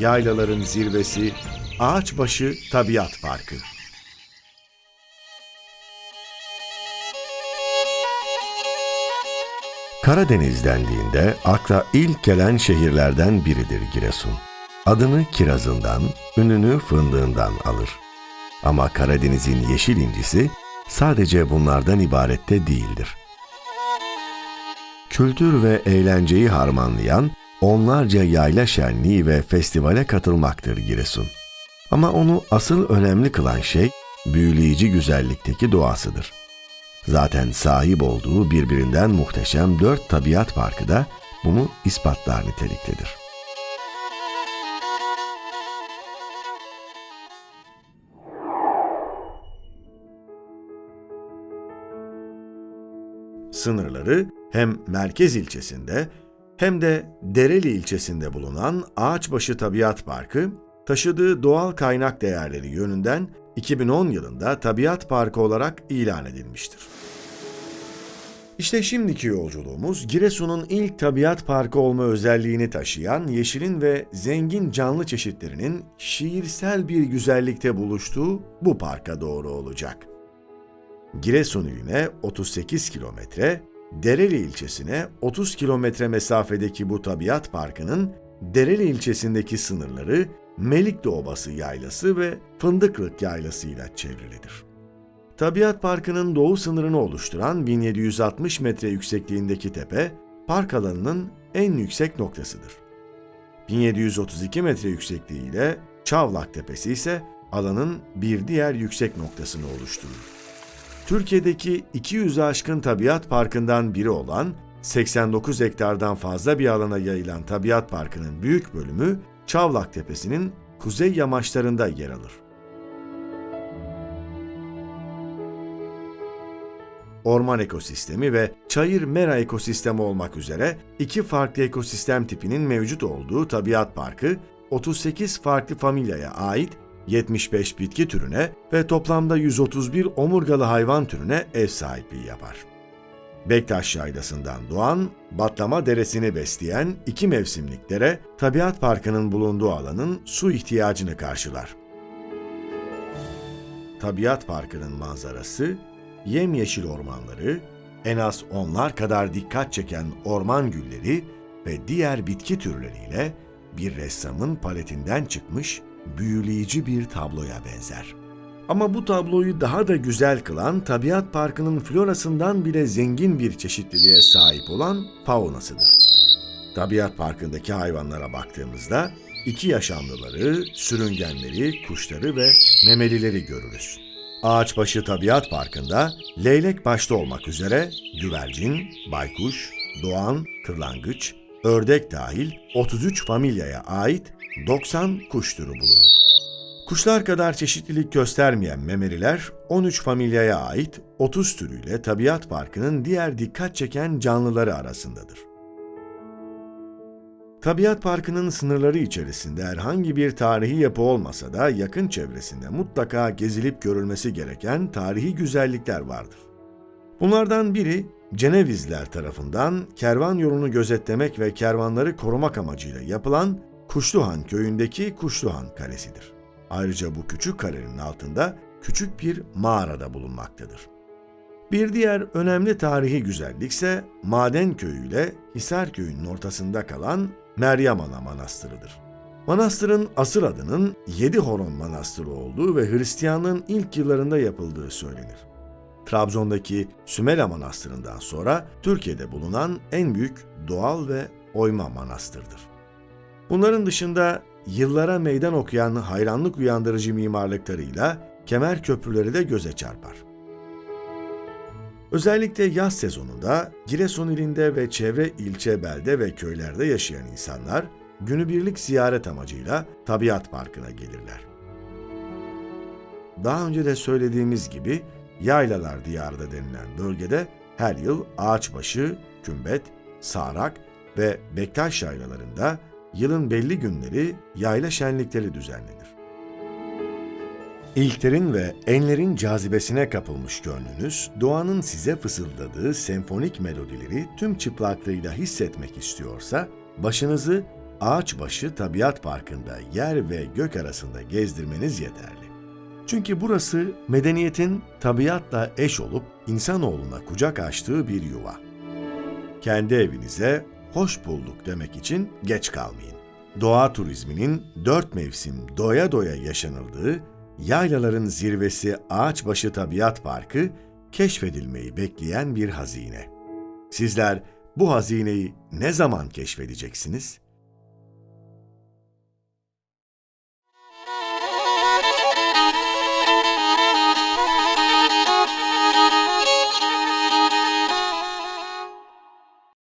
yaylaların zirvesi, Ağaçbaşı Tabiat Parkı. Karadeniz dendiğinde akla ilk gelen şehirlerden biridir Giresun. Adını kirazından, ününü fındığından alır. Ama Karadeniz'in yeşil incisi sadece bunlardan ibarette değildir. Kültür ve eğlenceyi harmanlayan onlarca yayla şenliği ve festivale katılmaktır Giresun. Ama onu asıl önemli kılan şey büyüleyici güzellikteki doğasıdır. Zaten sahip olduğu birbirinden muhteşem dört tabiat parkı da bunu ispatlar niteliktedir. Sınırları hem merkez ilçesinde hem de Dereli ilçesinde bulunan Ağaçbaşı Tabiat Parkı, taşıdığı doğal kaynak değerleri yönünden 2010 yılında Tabiat Parkı olarak ilan edilmiştir. İşte şimdiki yolculuğumuz Giresun'un ilk tabiat parkı olma özelliğini taşıyan yeşilin ve zengin canlı çeşitlerinin şiirsel bir güzellikte buluştuğu bu parka doğru olacak. Giresun iline 38 kilometre, Dereli ilçesine 30 kilometre mesafedeki bu tabiat parkının Dereli ilçesindeki sınırları Melikli Obası Yaylası ve Fındıklık Yaylası ile çevrilidir. Tabiat Parkı'nın doğu sınırını oluşturan 1760 metre yüksekliğindeki tepe, park alanının en yüksek noktasıdır. 1732 metre yüksekliğiyle Çavlak Tepesi ise alanın bir diğer yüksek noktasını oluşturur. Türkiye'deki 200'ü aşkın tabiat parkından biri olan 89 hektardan fazla bir alana yayılan tabiat parkının büyük bölümü Çavlak Tepesi'nin kuzey yamaçlarında yer alır. Orman ekosistemi ve çayır mera ekosistemi olmak üzere iki farklı ekosistem tipinin mevcut olduğu tabiat parkı, 38 farklı familyaya ait 75 bitki türüne ve toplamda 131 omurgalı hayvan türüne ev sahipliği yapar. Bektaş Yaylası'ndan doğan, Batlama Deresi'ni besleyen iki mevsimlik dere, Tabiat Parkı'nın bulunduğu alanın su ihtiyacını karşılar. Tabiat Parkı'nın manzarası, yemyeşil ormanları, en az onlar kadar dikkat çeken orman gülleri ve diğer bitki türleriyle bir ressamın paletinden çıkmış büyüleyici bir tabloya benzer. Ama bu tabloyu daha da güzel kılan tabiat parkının florasından bile zengin bir çeşitliliğe sahip olan faunasıdır. Tabiat parkındaki hayvanlara baktığımızda iki yaşamlıları, sürüngenleri, kuşları ve memelileri görürüz. Ağaçbaşı Tabiat Parkı'nda leylek başta olmak üzere güvercin, baykuş, doğan, kırlangıç, ördek dahil 33 familyaya ait 90 kuş türü bulunur. Kuşlar kadar çeşitlilik göstermeyen memeliler 13 familyaya ait 30 türüyle Tabiat Parkı'nın diğer dikkat çeken canlıları arasındadır. Tabiat Parkı'nın sınırları içerisinde herhangi bir tarihi yapı olmasa da yakın çevresinde mutlaka gezilip görülmesi gereken tarihi güzellikler vardır. Bunlardan biri Cenevizler tarafından kervan yolunu gözetlemek ve kervanları korumak amacıyla yapılan Kuşluhan köyündeki Kuşluhan Kalesi'dir. Ayrıca bu küçük kalenin altında küçük bir mağarada bulunmaktadır. Bir diğer önemli tarihi güzellik ise Maden Köyü ile Hisar Köyü'nün ortasında kalan Meryem Ana Manastırı'dır. Manastırın asıl adının Yedi Horon Manastırı olduğu ve Hristiyanlığın ilk yıllarında yapıldığı söylenir. Trabzon'daki Sümela Manastırı'ndan sonra Türkiye'de bulunan en büyük doğal ve oyma manastırdır. Bunların dışında yıllara meydan okuyan hayranlık uyandırıcı mimarlıklarıyla kemer köprüleri de göze çarpar. Özellikle yaz sezonunda Giresun ilinde ve çevre ilçe, belde ve köylerde yaşayan insanlar günübirlik ziyaret amacıyla Tabiat Parkı'na gelirler. Daha önce de söylediğimiz gibi Yaylalar Diyarı'da denilen bölgede her yıl ağaçbaşı, kümbet, sağrak ve bektaş yaylalarında yılın belli günleri yayla şenlikleri düzenlenir. İlklerin ve enlerin cazibesine kapılmış gönlünüz, doğanın size fısıldadığı senfonik melodileri tüm çıplaklığıyla hissetmek istiyorsa, başınızı Ağaçbaşı Tabiat Parkı'nda yer ve gök arasında gezdirmeniz yeterli. Çünkü burası medeniyetin tabiatla eş olup insanoğluna kucak açtığı bir yuva. Kendi evinize hoş bulduk demek için geç kalmayın. Doğa turizminin dört mevsim doya doya yaşanıldığı yaylaların zirvesi Ağaçbaşı Tabiat Parkı keşfedilmeyi bekleyen bir hazine. Sizler bu hazineyi ne zaman keşfedeceksiniz?